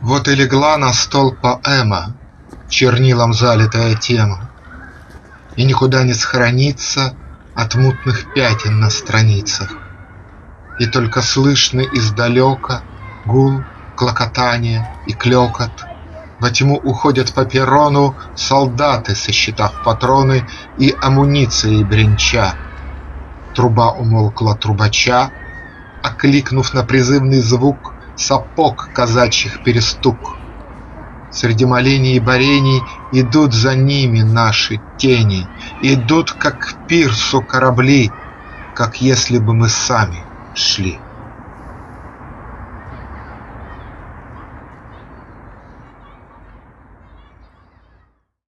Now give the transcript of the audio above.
Вот и легла на стол поэма, Чернилом залитая тема, И никуда не схоронится От мутных пятен на страницах. И только слышны издалека Гул, клокотание и клекот. Во тьму уходят по перрону Солдаты, сосчитав патроны И амуницией бренча. Труба умолкла трубача, Окликнув на призывный звук Сапог казачьих перестук. Среди молений и борений Идут за ними наши тени, Идут, как к пирсу корабли, Как если бы мы сами шли.